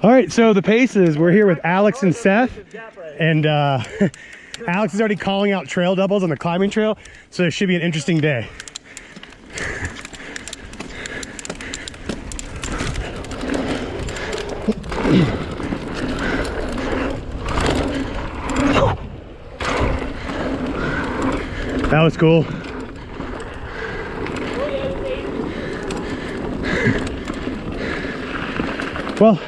All right, so the paces, we're here with Alex and Seth, and uh, Alex is already calling out trail doubles on the climbing trail, so it should be an interesting day. That was cool. Well,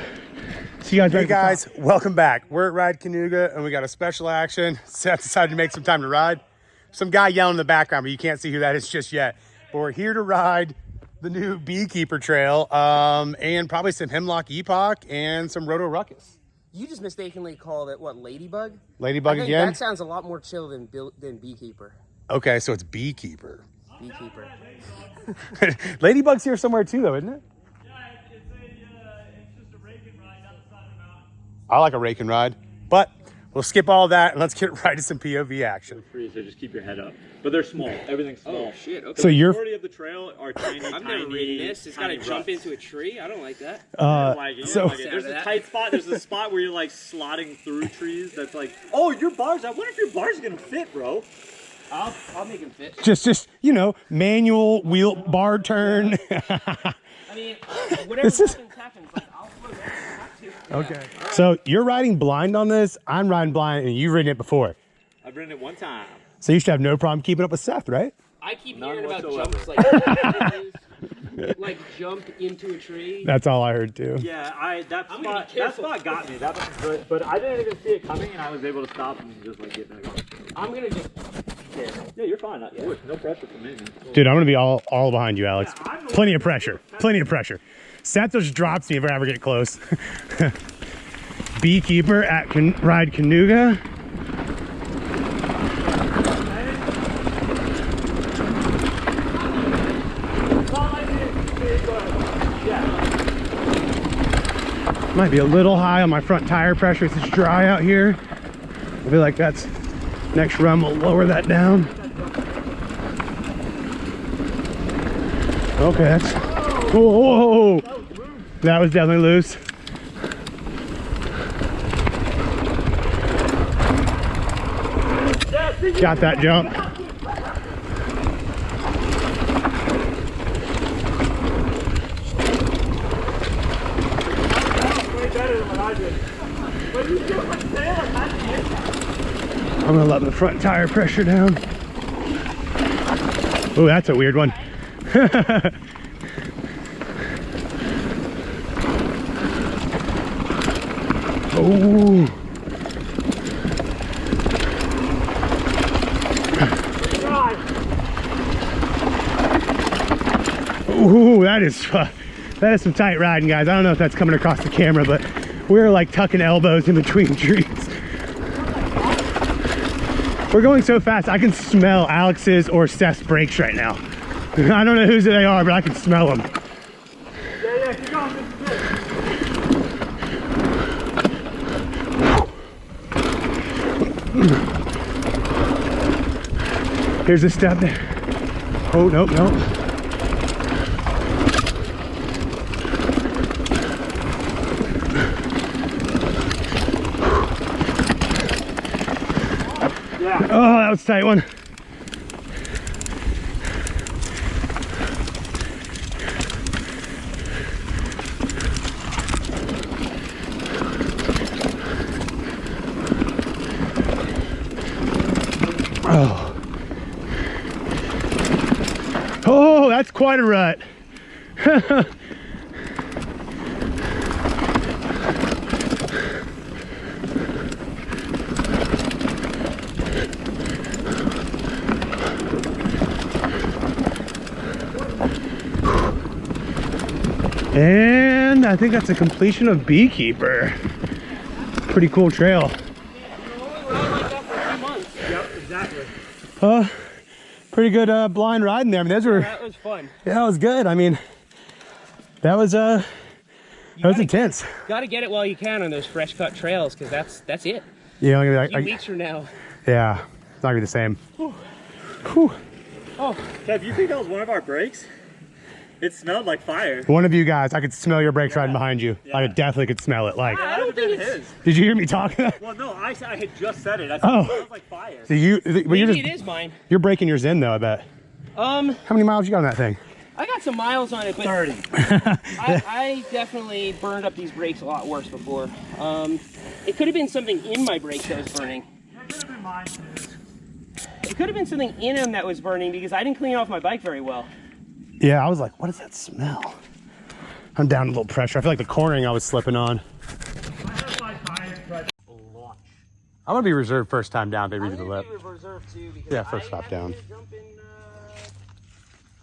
see you guys. Hey right at the top. guys, welcome back. We're at Ride Kanuga and we got a special action. Seth decided to make some time to ride. Some guy yelling in the background, but you can't see who that is just yet. But we're here to ride the new Beekeeper Trail um, and probably some Hemlock Epoch and some Roto Ruckus. You just mistakenly called it what Ladybug? Ladybug I think again? That sounds a lot more chill than than Beekeeper. Okay, so it's Beekeeper. Beekeeper. Ladybug's here somewhere too, though, isn't it? I like a rake and ride, but we'll skip all that and let's get right to some POV action. free, so just keep your head up. But they're small. Everything's small. Oh shit! Okay. So you're Majority of the trail are tiny, I've tiny. never ridden this. It's got to jump into a tree. I don't like that. uh, Like, you so don't like it. There's a of tight spot. There's a spot where you're like slotting through trees. That's like, oh, your bars. I wonder if your bars gonna fit, bro. I'll I'll make him fit. just just you know manual wheel bar turn. I mean, whatever This is- happens, happens. Like I'll slow down if I have to. Okay. So you're riding blind on this. I'm riding blind, and you've ridden it before. I've ridden it one time. So you should have no problem keeping up with Seth, right? I keep None hearing about whatsoever. jumps like like jump into a tree. That's all I heard too. Yeah, I that I'm gonna be spot that careful. spot got me. That was good, but I didn't even see it coming, and I was able to stop and just like get back on. I'm gonna just. Yeah, you're fine. Of course, no pressure from me. man. Dude, I'm gonna be all all behind you, Alex. Yeah, Plenty of pressure. Plenty of pressure. Just drops me if I ever get close. Beekeeper at Can- Ride Kanuga. Might be a little high on my front tire pressure. It's dry out here. I feel like that's next run. We'll lower that down. Okay, that's. Whoa. That was definitely loose. Got that jump. I'm gonna let the front tire pressure down. Oh, that's a weird one. oh. Ooh, that is uh, that is some tight riding, guys. I don't know if that's coming across the camera, but we're like tucking elbows in between trees. We're going so fast, I can smell Alex's or Seth's brakes right now. I don't know whose they are, but I can smell them. Yeah, yeah, keep going. This is good. Here's a step there. Oh, nope, nope. Yeah. Oh, that was tight one. Oh, that's quite a rut. And I think that's a completion of Beekeeper. Pretty cool trail. Yep, exactly. Uh, pretty good uh, blind riding there. I mean, those were, That was fun. yeah, that was good. I mean, that was, uh, that was gotta- intense. Got to get it while you can on those fresh cut trails, because that's that's it. Yeah, I'm gonna be like, few I- weeks from now. yeah, it's not gonna be the same. Whew. Oh, Kev, you think that was one of our brakes? It smelled like fire. One of you guys, I could smell your brakes riding behind you. I definitely could smell it. Like, I don't think it's. did you hear me talking? Well, no, I, I had just said it. I said Oh. it smells like fire. so you, well, you're Maybe just it is mine. you're breaking yours in though. I bet. Um, How many miles you got on that thing? I got some miles on it, but 30. I, I definitely burned up these brakes a lot worse before. Um, it could have been something in my brakes that was burning. It could have been something in them that was burning because I didn't clean off my bike very well. Yeah, I was like, what does that smell? I'm down a little pressure. I feel like the cornering I was slipping on. I'm gonna be reserved first time down. They read the lip. too Yeah, first stop down. Jump in,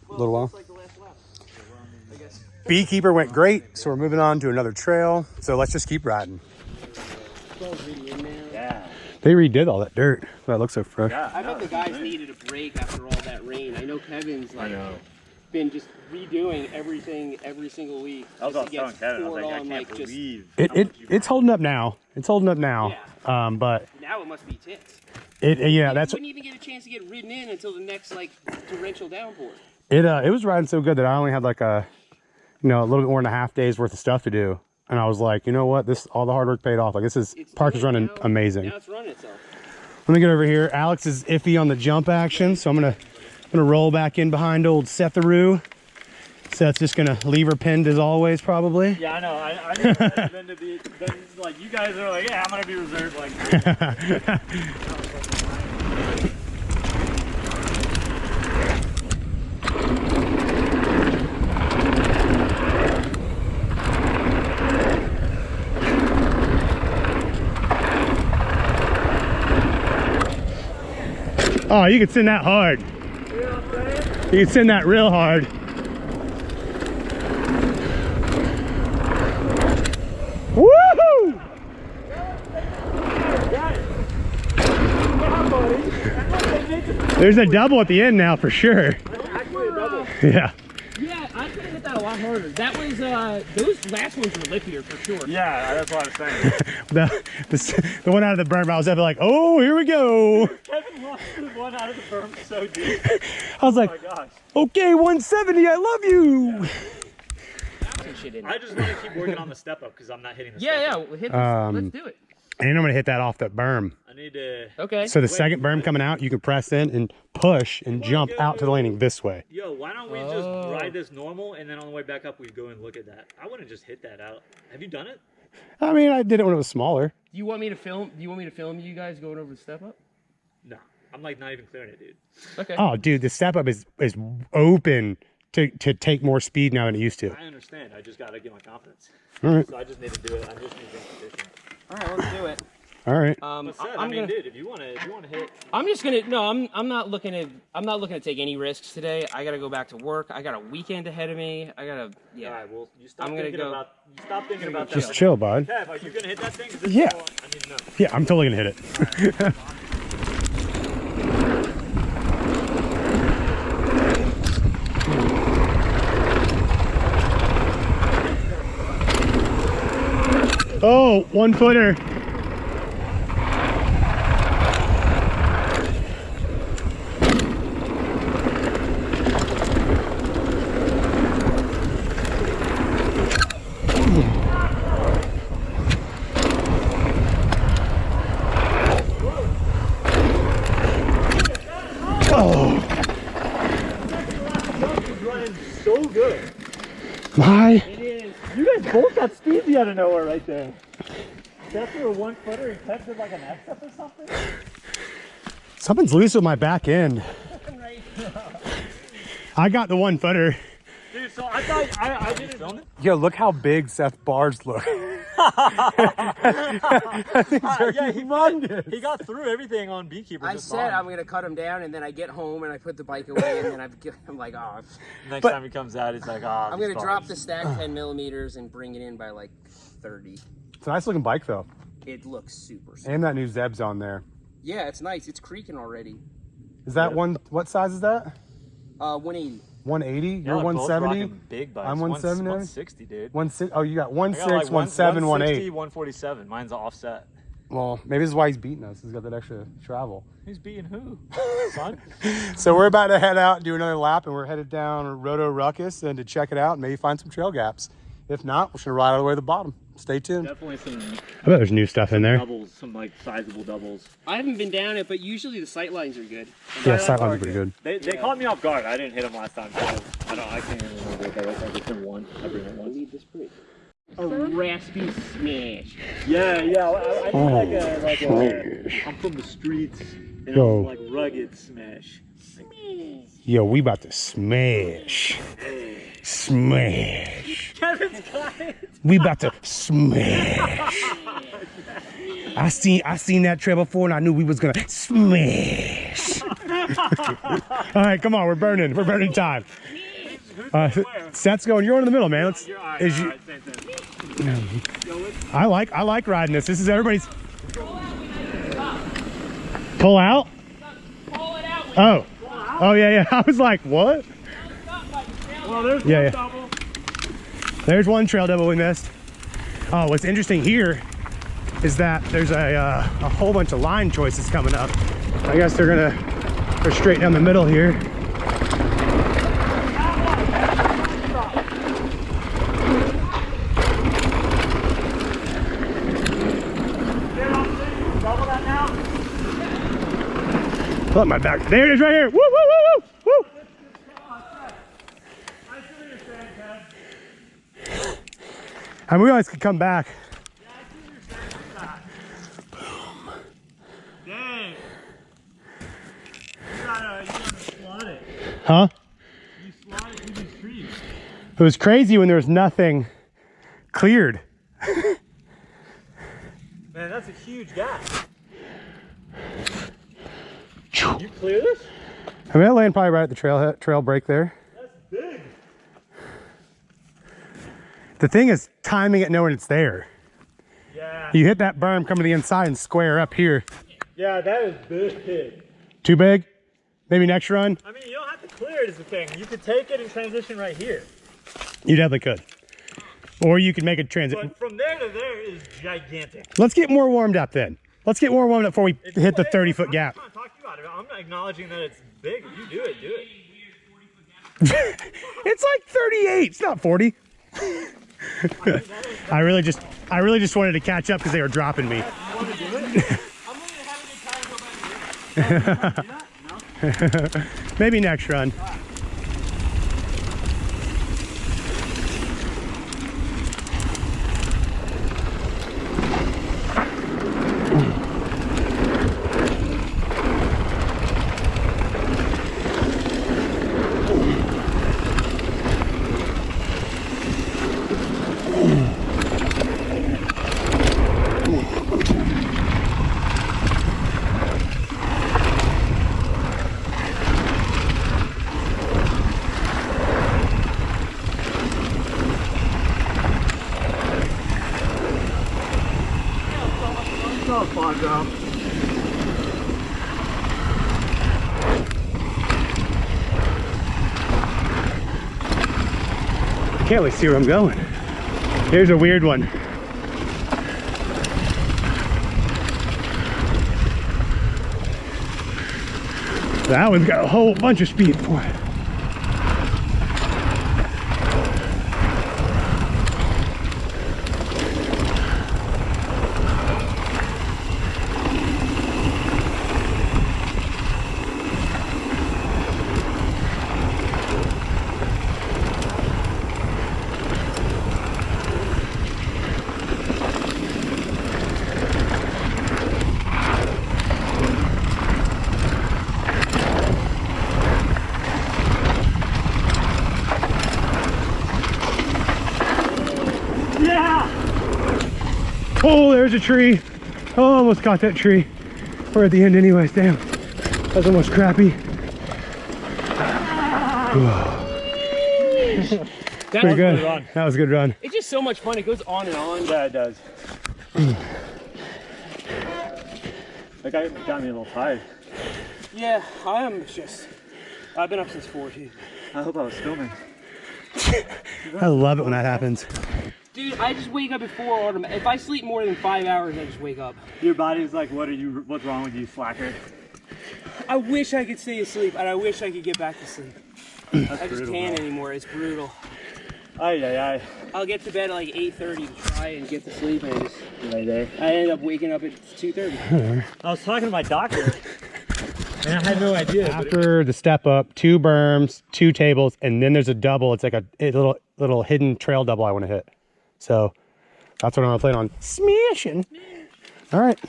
uh, Little while. like the last lap. I guess. Beekeeper went great, so we're moving on to another trail. So let's just keep riding. Yeah. They redid all that dirt. That looks so fresh. I bet the guys needed a break after all that rain. I know Kevin's like been just redoing everything every single week. I was just all to telling Kevin, I was like, I can't like, believe. It, it it's holding up now. It's holding up now. Um, but now it must be tits. it yeah, that's wouldn't even get a chance to get ridden in until the next like torrential downpour. it. Uh, it was riding so good that I only had like a, you know, a little bit more than a half days worth of stuff to do, and I was like, you know what, this all the hard work paid off. Like this is It's park is running now. amazing. Now it's running itself. Let me get over here. Alex is iffy on the jump action, so I'm gonna I'm gonna roll back in behind old Setharoo. Seth's just gonna leave her pinned as always, probably. Yeah, I know. I, I Ben to be. Ben, like you guys are like, yeah, I'm gonna be reserved. Like, Oh, you can send that hard. You can send that real hard. Woohoo! There's a double at the end now for sure. Yeah. Yeah, I could have hit that a lot harder. That was uh those last ones were lippier for sure. yeah, that's what I was saying. The, the, the one out of the berm, I was ever like, oh, here we go. Kevin lost the one out of the berm so deep. I was like, Oh my gosh. okay, 170, I love you. Some shit in I just want to keep working on the step up because I'm not hitting the Yeah, step yeah. up. We'll hit this. Um, Let's do it. And I'm gonna hit that off that berm. I need to. Okay. So the second berm coming out, you can press in and push and jump out to the landing this way. Yo, why don't we Oh. just ride this normal and then on the way back up we go and look at that? I wouldn't just hit that out. Have you done it? I mean, I did it when it was smaller. Do you want me to film? Do you want me to film you guys going over the step up? No. I'm like not even clearing it, dude. Okay. Oh, dude, the step up is is open to to take more speed now than it used to. I understand. I just gotta get my confidence. All right, So I just need to do it. I just need repetition. All right, let's do it. all right. Um, But Seth, I'm I mean, gonna. dude, if you wanna, if you wanna hit, I'm just gonna. No, I'm. I'm not looking to. I'm not looking to take any risks today. I gotta go back to work. I got a weekend ahead of me. I gotta. Yeah. all right, well, you stop I'm gonna thinking go- about, you stop thinking about Just that. chill, bud. Kev, are you gonna hit that thing? 'Cause this Yeah. I need to know. Yeah, I'm totally gonna hit it. oh, one footer. Oh, running so good. my. It is. You guys both got speedy out of nowhere right there. That's through a one footer and Kev did like an X up or something. Something's loose with my back end. I got the one footer. Dude, so I thought I, I didn't film it. Yo, look how big Seth bars look. yeah, he, he got through everything on Beekeeper. I said fine. I'm gonna cut him down, and then I get home and I put the bike away, and then I've, I'm like, oh, Next But- time he comes out, he's like, ah. I'm gonna drop the stack 10 millimeters and bring it in by like 30. It's a nice looking bike though. It looks super. super. And that new Zeb's on there. Yeah, it's nice. It's creaking already. Is that one, what size is that? Uh, 180. 180? Yeah, You're they're both 170? rocking Big bikes. I'm 170. 160, dude. One six, oh, you got I one got six, like one seven, one 160, eight. 147. Mine's offset. Well, maybe this is why he's beating us. He's got that extra travel. He's beating who? Son? So we're about to head out, and do another lap, and we're headed down Roto Ruckus and to check it out and maybe find some trail gaps. If not, we're just gonna ride all the way to the bottom. Stay tuned. Definitely some I bet there's new stuff in there. doubles, some like sizable doubles. I haven't been down it, but usually the sight lines are good. Yeah, sightlines are pretty good. They, they caught me off guard. I didn't hit them last time. So I don't. I can't even remember what that was. I just been one. I bring it I once. need this break. A raspy smash. Yeah, yeah. I, I need like a like a. Oh, smash. I'm from the streets. You Yo. know, like rugged smash. Yo, we about to smash. Smash. Kevin's got it. We about to smash. I seen I seen that trail before and I knew we was gonna smash. All right, come on, we're burning. We're burning time. Uh, Seth's going. You're in the middle, man. Let's, You're all right. is you, right, same thing. I like I like riding this. This is everybody's. Pull out. Oh. Oh yeah yeah. I was like, what? There's Yeah, one yeah. double. There's one trail double we missed. Oh, what's interesting here is that there's a, uh, a whole bunch of line choices coming up. I guess they're gonna go straight down the middle here. Look, my back. There it is right here. Woo, woo, woo, woo, woo. I see what you're saying, Kev. And we always could come back. Dang. You gotta, you gotta slot it. Huh? You slot it through these trees. It was crazy when there was nothing cleared. Man, that's a huge gap. You clear this? I mean, I land probably right at the trail trail break there. That's big. The thing is timing it knowing it's there. Yeah. You hit that berm, come to the inside and square up here. Yeah, that is big. Too big? Maybe next run? I mean, you don't have to clear it is the thing. You could take it and transition right here. You definitely could. Or you could make a transition. From there to there is gigantic. Let's get more warmed up then. Let's get more warmed up before we If hit the 30 foot gap. I'm not trying to talk to you out it. I'm not acknowledging that it's big. You do it, do it. It's like 38. It's not 40. I really just I really just wanted to catch up because they were dropping me. Maybe next run. Oh, fog drop. Can't really see where I'm going. Here's a weird one. That one's got a whole bunch of speed for it. Oh, there's a tree. Oh, almost caught that tree. We're at the end anyways, damn. That's almost crappy. That's Pretty good. run. That was a good run. It's just so much fun. It goes on and on. Yeah, it does. that guy got me a little tired. Yeah, I'm just. I've been up since four. Too. I hope I was filming. I love it when that happens. Dude, I just wake up at four automatic. If I sleep more than five hours, I just wake up. Your body's like, what are you? What's wrong with you, slacker? I wish I could stay asleep, and I wish I could get back to sleep. I just can't anymore. It's brutal. Ay ay ay. I'll get to bed at like 8:30 to try and get to sleep, and I just Right there. I end up waking up at 2:30. I was talking to my doctor, and I had no idea. After the step up, two berms, two tables, and then there's a double. It's like a, a little little hidden trail double I want to hit. So that's what I'm gonna plan on smashing. All right.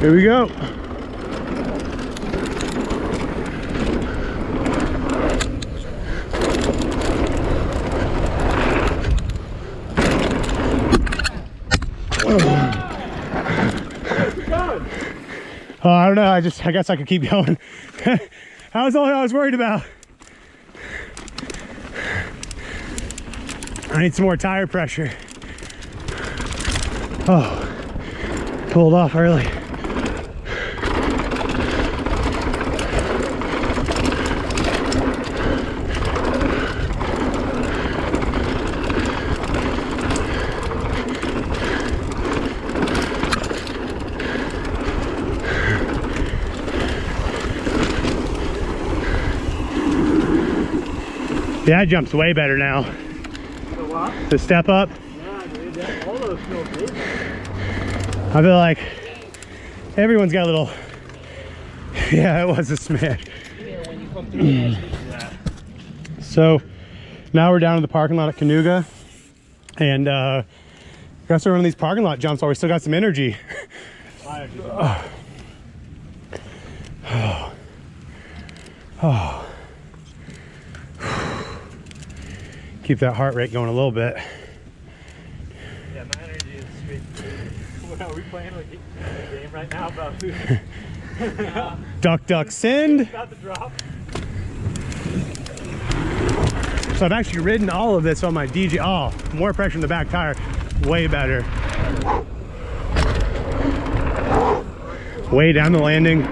Here we go. Oh, I don't know. I just, I guess I could keep going. that was all I was worried about. I need some more tire pressure. Oh, pulled off early. Yeah, that jump's way better now. the what? The step up, Yeah, dude. That, all those feel big. I feel like everyone's got a little. Yeah, it was a smash. So now we're down in the parking lot at Kanuga, and uh, got to run these parking lot jumps while we still got some energy. Fire, dude. Keep that heart rate going a little bit. Yeah, my energy is. What are we playing like a game right now about who's Duck, duck, send. about to drop? So I've actually ridden all of this on my DJ. Oh, more pressure in the back tire. Way better. Way down the landing.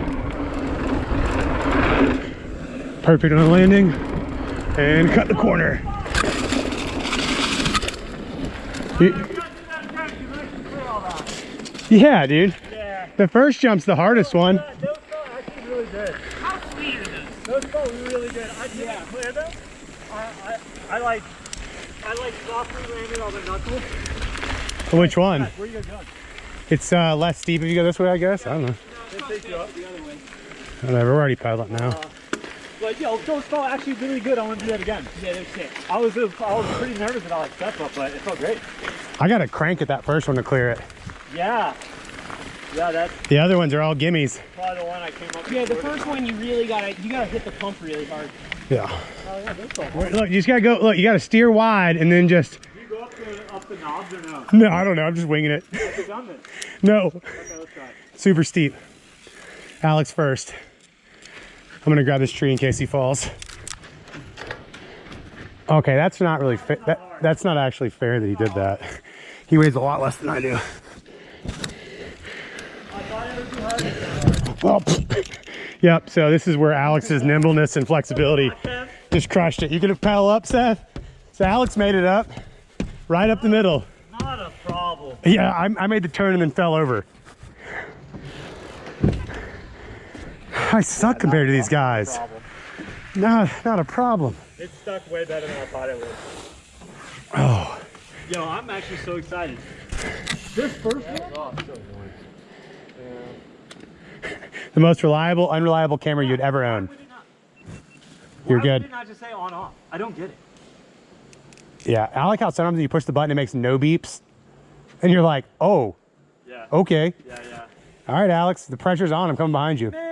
Perfect on the landing. And cut the corner. You- Yeah, dude. Yeah. The first jump's the hardest one. Those felt actually really good. How sweet is this? Those felt really good. I didn't clear them. I, I, I like, I like softly landed on the knuckles. Which one? Where you guys going? It's uh, less steep if you go this way, I guess. I don't know. They take you up. Whatever, we're already pedaling now. Like, yo, those felt actually really good. I want to do that again. Yeah, they're sick. I was, I was pretty nervous about like step up, but it felt great. I got to crank at that first one to clear it. Yeah. Yeah, that's The other ones are all gimmies. probably the one I came up Yeah, the first one you really gotta you gotta hit the pump really hard. Yeah. Oh, yeah, those felt Look, you just gotta go. Look, you gotta steer wide and then just. Do you go up the, up the knobs or no? No, I don't know. I'm just winging it. Have you done this? No, Okay, let's try super steep. Alex first. I'm gonna grab this tree in case he falls. Okay, that's not really fa- that, That's not actually fair that he did that. He weighs a lot less than I do. Well, yep. So this is where Alex's nimbleness and flexibility just crushed it. You could have paddle up, Seth. So Alex made it up, right up the middle. Not a problem. Yeah, I, I made the turn and then fell over. I suck compared to these guys. Problem. No, not a problem. It stuck way better than I thought it would. Oh, Yo, I'm actually so excited. This first one? the most reliable, unreliable camera you'd ever own. You're good. Would you not just say on off? I don't get it. Yeah, I like how sometimes you push the button, it makes no beeps, and you're like, oh, Yeah. okay. Yeah, yeah. All right, Alex, the pressure's on. I'm coming behind you. Man,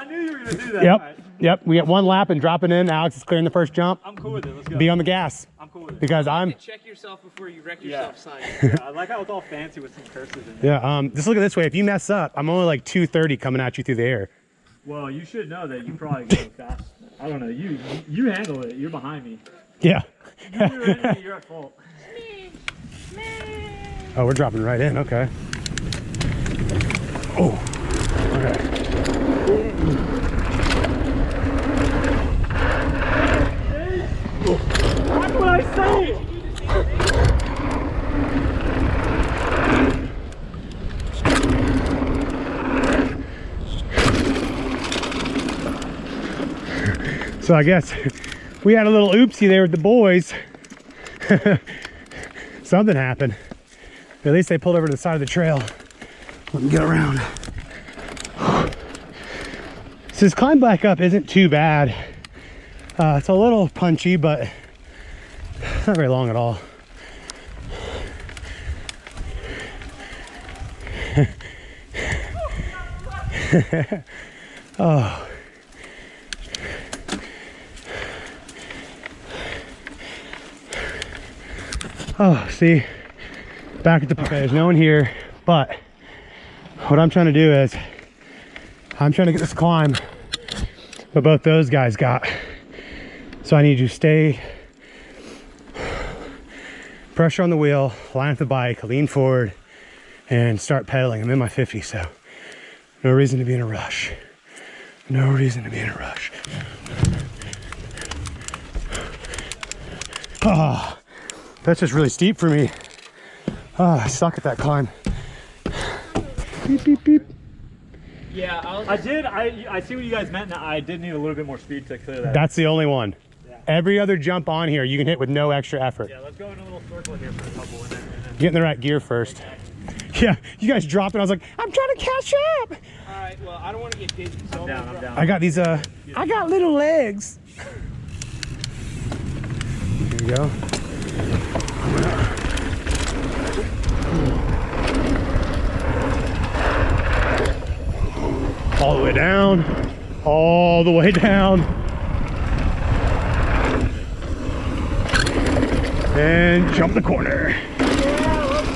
I knew you were gonna do that. Yep, All right. yep. We got one lap and dropping in. Alex is clearing the first jump. I'm cool with it. Let's go. Be on the gas I'm cool with it. because I'm. Check yourself before you wreck Yeah. yourself sign. Yeah, I like how it's all fancy with some curses in there. Yeah. Um. Just look at this way. If you mess up, I'm only like 230 coming at you through the air. Well, you should know that you probably go fast. I don't know. You you handle it. You're behind me. Yeah. You're, enemy, you're at fault. Oh, we're dropping right in. Okay. Oh. Okay. That's what I say. So I guess we had a little oopsie there with the boys. Something happened. At least they pulled over to the side of the trail. Let me get around. So this climb back up isn't too bad. Uh, it's a little punchy, but not very long at all. oh. Oh, see, back at the, okay, there's no one here, but what I'm trying to do is I'm trying to get this climb what both those guys got. So I need you to stay, pressure on the wheel, line up the bike, lean forward, and start pedaling. I'm in my 50, so no reason to be in a rush. No reason to be in a rush. Ah. That's just really steep for me. Ah, I suck at that climb. Beep, beep, beep. Yeah, I'll I did. I I see what you guys meant. I did need a little bit more speed to clear that. That's the only one. Yeah. Every other jump on here, you can hit with no extra effort. Yeah, let's go in a little circle here for a couple, and then, and then Get in the right gear first. Yeah, you guys dropped it. I was like, I'm trying to catch up. All right. Well, I don't want to get dizzy. So I'm down. I'm down. I got these, uh, I got little legs. Here we go. All the way down, all the way down. And jump the corner.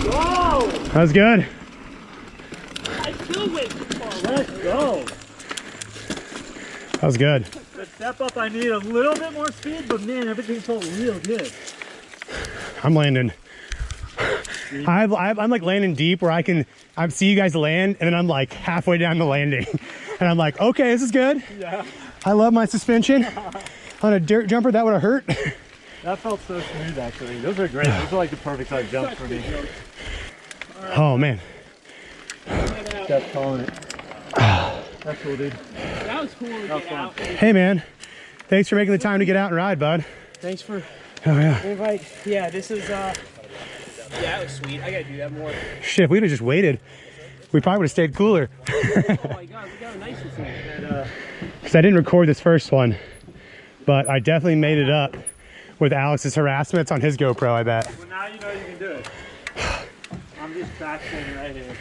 Whoa! That was good. I still went too far. Let's go. That was good. The step up, I need a little bit more speed, but man, everything felt real good. I'm landing. I've, I've, I'm like landing deep where I can I see you guys land and then I'm like halfway down the landing and I'm like okay this is good Yeah. I love my suspension on a dirt jumper that would have hurt That felt so smooth, actually. Those are great. Those are like the perfect size jumps for me. oh man Steph's calling it. That's cool, dude. That was cool to was get out. hey man thanks for making the time to get out and ride bud Thanks for oh yeah the invite. Yeah, this is uh. Yeah, it was sweet. I gotta do that more. shit if we'd have just waited we probably would have stayed cooler Oh my god, we got a nice one. And, uh, because I didn't record this first one but I definitely made it up with Alex's harassments on his GoPro I bet well, now you know you can do it. I'm just practicing right here.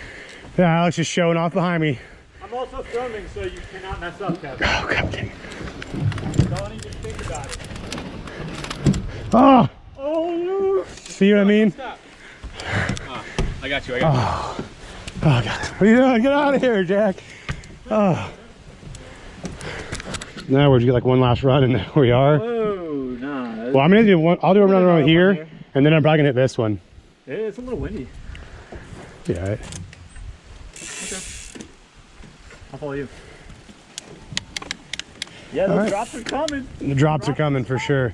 yeah, Alex is showing off behind me I'm also filming, so you cannot mess up, Kevin. oh god dang. Don't even think about it. oh Oh, see what I mean Stop. I got you. I got Oh, oh God. What are you doing? Get out of here, Jack. Oh. Now we're just get like one last run and we are. Whoa, nah. Well, I'm gonna do one. I'll do another run around here, and then I'm probably gonna hit this one. Yeah, It's a little windy. Yeah. Right. I'll follow you. Yeah, the right. drops are coming. The drops are coming for sure.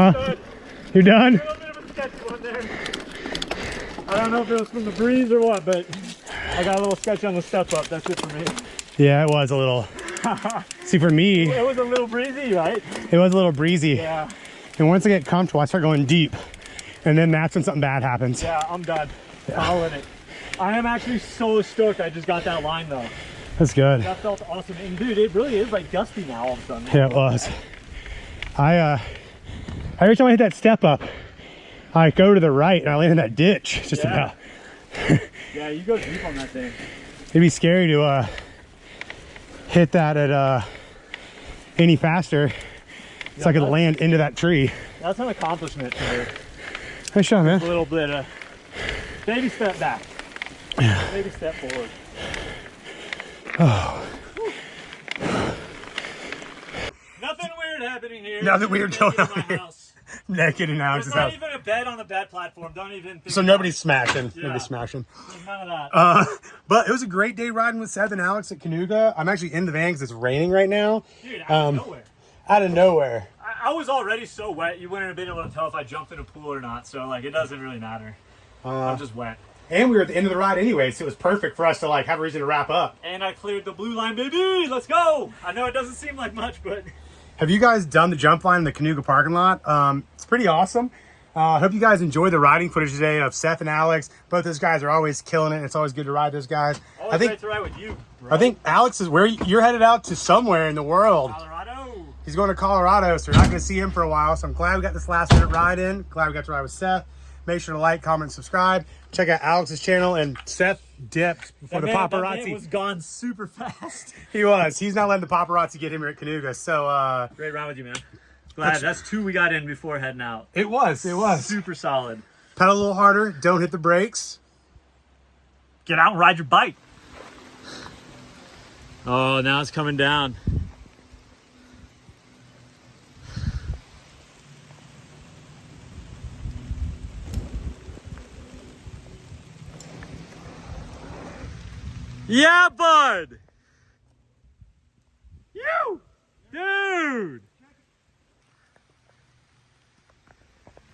Huh? You're done? A little bit of a sketchy one there. I don't know if it was from the breeze or what, but I got a little sketch on the step up. That's it for me. Yeah, it was a little. See, for me, It was a little breezy, right? it was a little breezy. Yeah. And once I get comfortable, I start going deep. And then that's when something bad happens. Yeah, I'm done. Calling it. I am actually so stoked I just got that line though. That's good. That felt awesome. And dude, it really is like gusty now all of a sudden. Yeah, it was. I, uh, every time I hit that step up, I go to the right and I land in that ditch just Yeah. about. Yeah, you go deep on that thing. It'd be scary to uh, hit that at uh, any faster. It's like it'll that- land into that tree. That's an accomplishment for me. Nice shot, man. A little bit of baby step back. Baby step forward. Oh. Nothing weird happening here. Nothing weird going in on here. house. Naked in Alex's There's not house. even a bed on the bed platform. Don't even think So nobody's it. smashing. Yeah. Nobody's smashing. There's none of that. Uh, but it was a great day riding with Seth and Alex at Kanuga. I'm actually in the van because it's raining right now. Dude, out um, of nowhere. Out of nowhere. I, I was already so wet, you wouldn't have been able to tell if I jumped in a pool or not. So like, it doesn't really matter. Uh, I'm just wet. and we were at the end of the ride anyway, so it was perfect for us to like have a reason to wrap up. And I cleared the blue line, baby. Let's go. I know it doesn't seem like much, but Have you guys done the jump line in the Kanuga parking lot? Um, it's pretty awesome. Uh, I hope you guys enjoyed the riding footage today of Seth and Alex. Both those guys are always killing it. It's always good to ride those guys. always I think great to ride with you. Bro. I think Alex is where you're headed out to somewhere in the world. Colorado. He's going to Colorado, so we're not going to see him for a while. So I'm glad we got this last minute ride in. Glad we got to ride with Seth. Make sure to like, comment, and subscribe. Check out Alex's channel and Seth dipped before That the man- that paparazzi. man was gone super fast. He was. He's not letting the paparazzi get him here at Kanuga. So uh, Great ride with you, man. Glad that's two we got in before heading out. it was. It was. Super solid. Pedal a little harder. Don't hit the brakes. Get out and ride your bike. Oh, now it's coming down. Yeah, bud. You, dude.